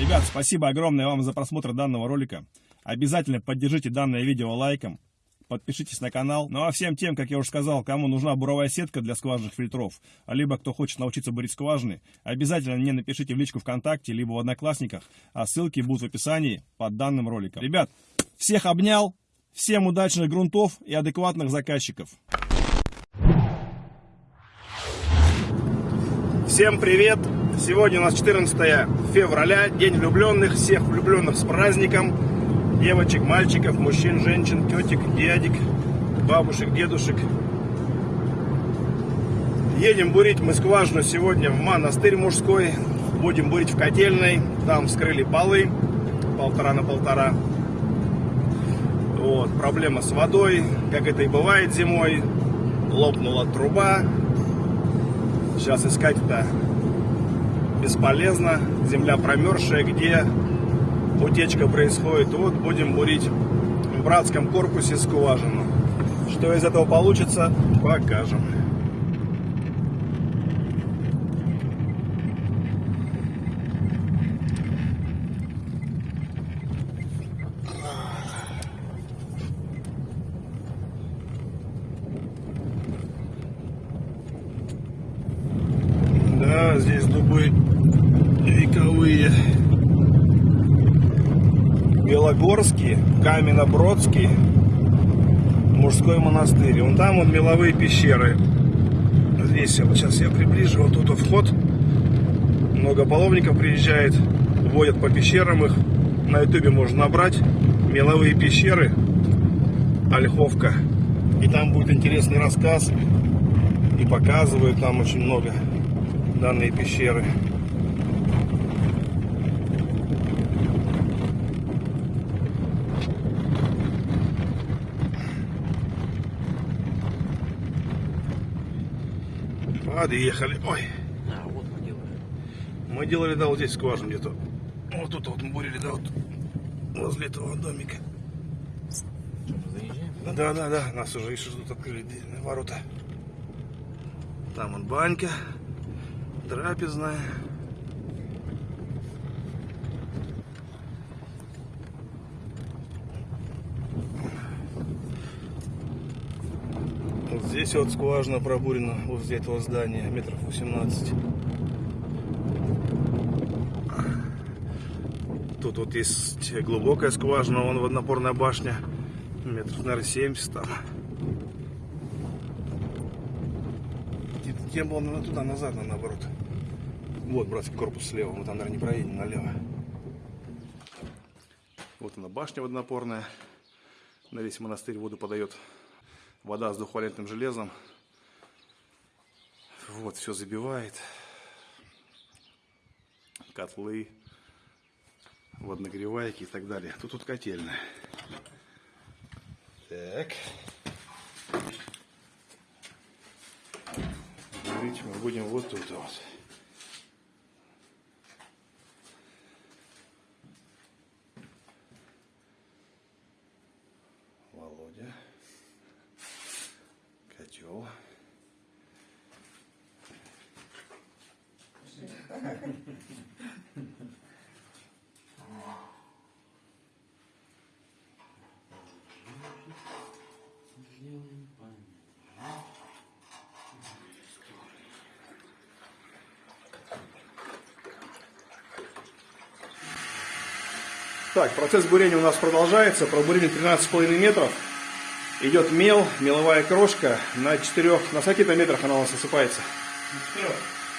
Ребят, спасибо огромное вам за просмотр данного ролика. Обязательно поддержите данное видео лайком. Подпишитесь на канал. Ну а всем тем, как я уже сказал, кому нужна буровая сетка для скважинных фильтров, либо кто хочет научиться бурить скважины, обязательно мне напишите в личку ВКонтакте, либо в Одноклассниках, а ссылки будут в описании под данным роликом. Ребят, всех обнял, всем удачных грунтов и адекватных заказчиков. Всем привет! Сегодня у нас 14 февраля, День влюбленных. Всех влюбленных с праздником! девочек, мальчиков, мужчин, женщин, тетек, дядек, бабушек, дедушек. Едем бурить мы скважину сегодня в монастырь мужской. Будем бурить в котельной. Там вскрыли полы полтора на полтора. Вот, проблема с водой, как это и бывает зимой. Лопнула труба. Сейчас искать это бесполезно. Земля промерзшая, где утечка происходит. Вот будем бурить в братском корпусе скважину. Что из этого получится, покажем. Да, здесь Белогорский, Каменнобродский, мужской монастырь. Вон там вот меловые пещеры. Вот сейчас я приближу, вот тут вход. Много паломников приезжает, водят по пещерам их. На ютубе можно набрать меловые пещеры, Ольховка. И там будет интересный рассказ. И показывают там очень много данные пещеры. Подъехали. Ой. А, вот мы делаем. Мы делали, да, вот здесь скважину где-то. Вот тут вот мы бурили, да, вот возле этого домика. Что? Да, да, да, нас уже еще тут открыли ворота. Там он банька, трапезная. Вот здесь вот скважина пробурена возле этого здания, метров 18. Тут вот есть глубокая скважина, вон водонапорная башня, метров, наверное, 70 там. Тем было наверное, туда, назад, на наоборот. Вот братский корпус слева, мы там, наверное, не проедем налево. Вот она башня водонапорная. На весь монастырь воду подает вода с двухвалентным железом. Вот, все забивает. Котлы, водонагревайки и так далее. Тут вот котельная. Так. Говорить мы будем вот тут вот. Память. Так, процесс бурения у нас продолжается. Пробурили 13,5 метров. Идет мел, меловая крошка. На четырех, на скольких метрах она у нас осыпается?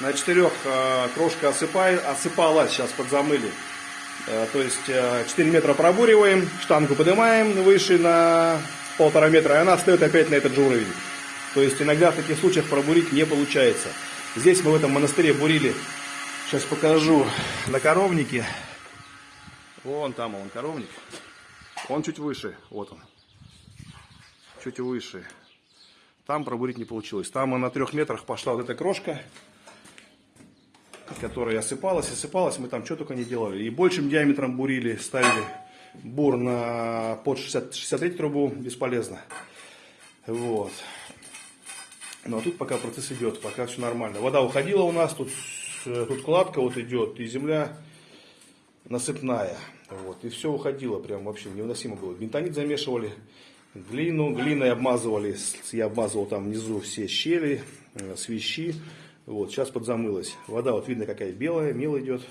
На четырех э, крошка осыпает, осыпалась, сейчас подзамыли. Э, то есть э, 4 метра пробуриваем, штангу поднимаем выше на полтора метра, и она встает опять на этот же уровень. То есть иногда в таких случаях пробурить не получается. Здесь мы в этом монастыре бурили, сейчас покажу, на коровнике. Вон там он коровник. Он чуть выше, вот он. Чуть выше. Там пробурить не получилось. Там на трех метрах пошла вот эта крошка, которая осыпалась, осыпалась. Мы там что только не делали. И большим диаметром бурили, ставили бур на под 60, 63 трубу, бесполезно. Вот. А тут пока процесс идет, пока все нормально. Вода уходила у нас, тут, тут кладка вот идет, и земля насыпная. Вот, и все уходило, прям вообще невыносимо было. Бентонит замешивали, глину, глиной обмазывали, я обмазывал там внизу все щели, э, свищи. Вот, сейчас подзамылась. Вода вот видно какая белая, мел идет.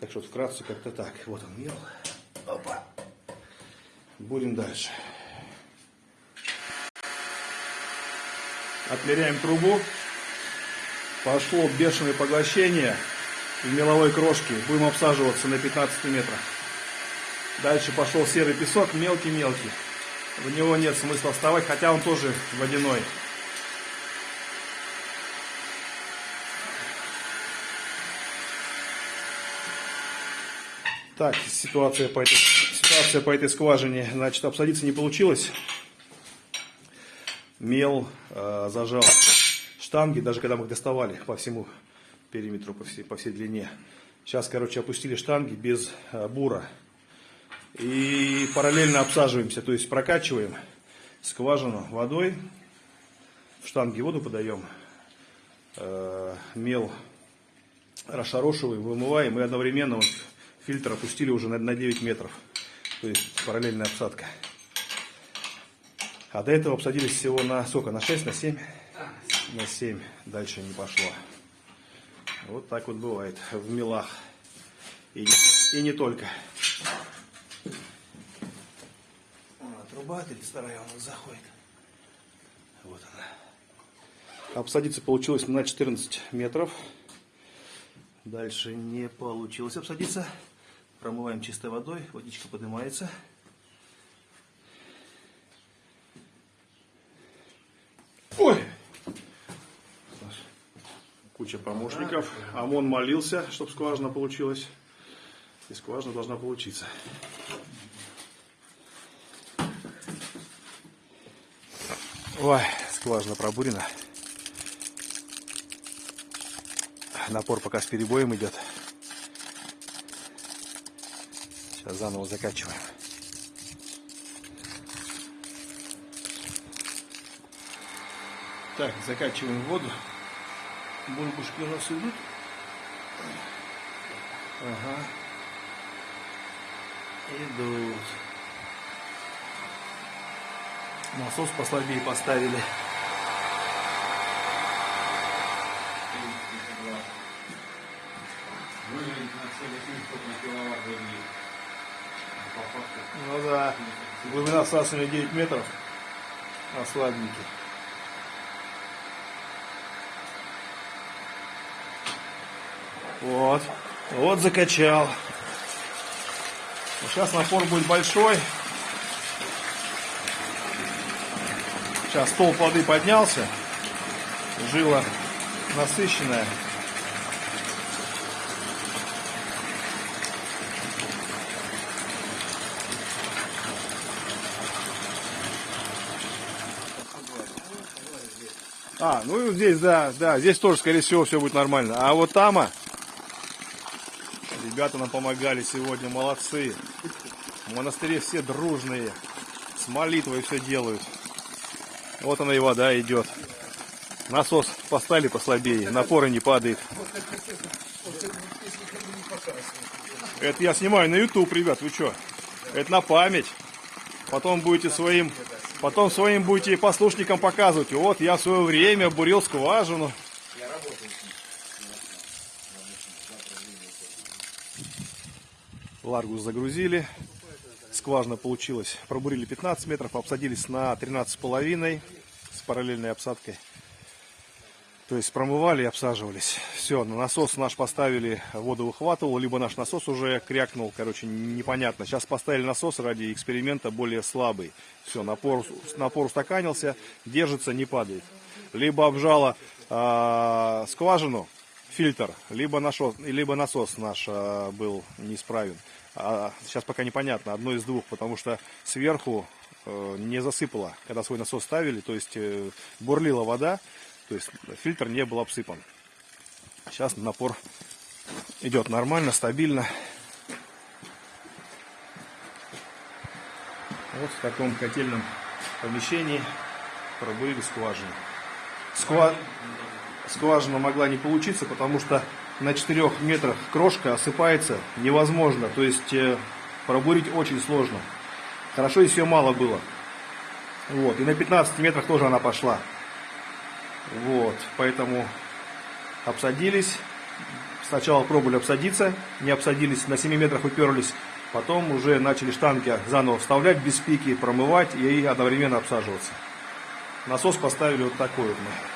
Так что вкратце как-то так. Вот он мел. Опа. Будем дальше. Отмеряем трубу. Пошло бешеное поглощение в меловой крошке. Будем обсаживаться на 15 метрах. Дальше пошел серый песок, мелкий-мелкий. В него нет смысла вставать, хотя он тоже водяной. Так, ситуация по этой, ситуация по этой скважине. Значит, обсадиться не получилось. Мел э, зажал штанги, даже когда мы их доставали по всему периметру, по всей, по всей длине. Сейчас, короче, опустили штанги без э, бура. И параллельно обсаживаемся, то есть прокачиваем скважину водой. В штанги воду подаем. Э, мел расшарошиваем, вымываем и одновременно вот фильтр опустили уже на 9 метров. То есть параллельная обсадка. А до этого обсадились всего на сколько? На 6, на 7? На 7. Дальше не пошло. Вот так вот бывает в мелах. И, и не только. А, труба 32 у нас заходит. Вот она. Обсадиться получилось на 14 метров. Дальше не получилось обсадиться. Промываем чистой водой, водичка поднимается. Ой! Куча помощников. ОМОН молился, чтобы скважина получилась. И скважина должна получиться. Ой, скважина пробурена. Напор пока с перебоем идет. Сейчас заново закачиваем. Так, закачиваем воду. Бульбушки у нас идут. Ага. Идут. Насос послабее поставили. Ну да, глубина всасывания 9 метров, а слабенький. Вот, вот закачал. Сейчас напор будет большой. Сейчас стол воды поднялся, жила насыщенная. А, ну здесь, да, да, здесь тоже, скорее всего, все будет нормально. А вот там, а, ребята нам помогали сегодня, молодцы. В монастыре все дружные, с молитвой все делают. Вот она и вода идет. Насос поставили послабее, напора не падает. Это я снимаю на YouTube, ребят, вы что? Это на память. Потом будете своим Потом своим будете послушникам показывать. Вот, я в свое время бурил скважину. Ларгус загрузили. Скважина получилась. Пробурили 15 метров, обсадились на 13,5 с параллельной обсадкой. То есть промывали и обсаживались. Все, на насос наш поставили, воду выхватывал, либо наш насос уже крякнул, короче, непонятно. Сейчас поставили насос ради эксперимента более слабый. Все, напор, напор устаканился, держится, не падает. Либо обжала э, скважину, фильтр, либо, насос, либо насос наш э, был неисправен. А сейчас пока непонятно, одно из двух, потому что сверху э, не засыпало, когда свой насос ставили, то есть э, бурлила вода, то есть фильтр не был обсыпан. Сейчас напор идет нормально, стабильно. Вот в таком котельном помещении пробурили скважину. Сква... Скважина могла не получиться, потому что на 4 метрах крошка осыпается невозможно. То есть э, пробурить очень сложно. Хорошо, если ее мало было. Вот. И на 15 метрах тоже она пошла. Вот. Поэтому обсадились. Сначала пробовали обсадиться, не обсадились, на 7 метрах уперлись. Потом уже начали штанги заново вставлять без пики, промывать и одновременно обсаживаться. Насос поставили вот такой вот мы.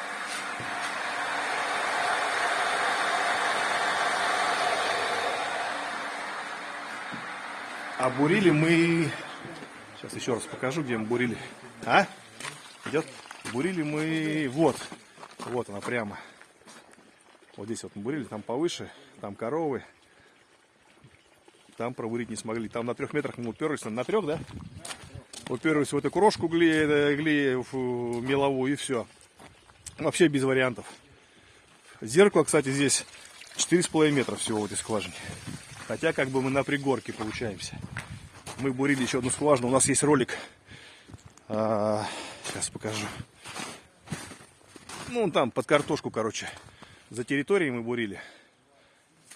А бурили мы... Сейчас еще раз покажу, где мы бурили. А? Идет? Бурили мы... Вот. Вот она прямо. Вот здесь вот мы бурили, там повыше, там коровы. Там пробурить не смогли. Там на трех метрах мы уперлись. На трех, да? Уперлись в эту крошку гли, гли в меловую и все. Вообще без вариантов. Зеркало, кстати, здесь 4,5 метра всего в этой скважине. Хотя как бы мы на пригорке получаемся. Мы бурили еще одну скважину. У нас есть ролик. А, сейчас покажу. Ну, там под картошку, короче. За территорией мы бурили.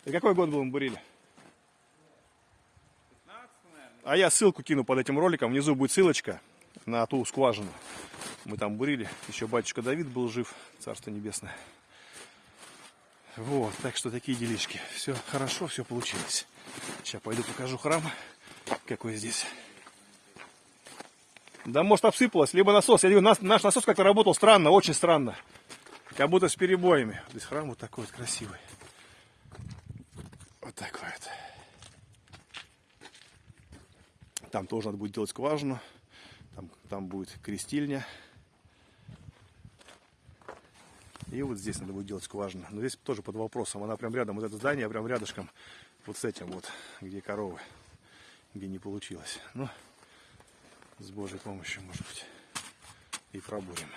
И какой год был мы бурили? А я ссылку кину под этим роликом. Внизу будет ссылочка на ту скважину. Мы там бурили. Еще батюшка Давид был жив. Царство небесное. Вот, так что такие делишки. Все хорошо, все получилось. Сейчас пойду покажу храм, какой здесь. Да может обсыпалось, либо насос. Я говорю, наш, наш насос как-то работал странно, очень странно. Как будто с перебоями. Здесь храм вот такой вот красивый. Вот такой вот. Там тоже надо будет делать скважину. Там, там будет крестильня. И вот здесь надо будет делать скважину. Но здесь тоже под вопросом. Она прям рядом, вот это здание прям рядышком вот с этим вот, где коровы, где не получилось. Но с Божьей помощью, может быть, и пробурим.